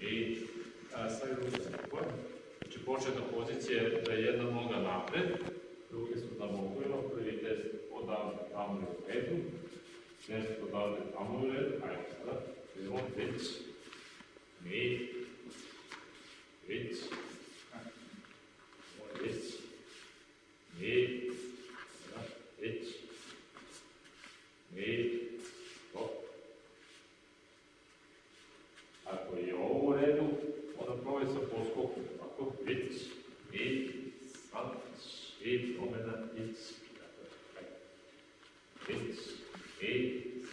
I a, sve ruke skupa. Znači početna pozicija je da je jedna noga napred, druge su na bokovima, prvi test odavde tamo u redu, test odavde tamo u redu, ajmo sada, idemo. Mi it's, it's, it's,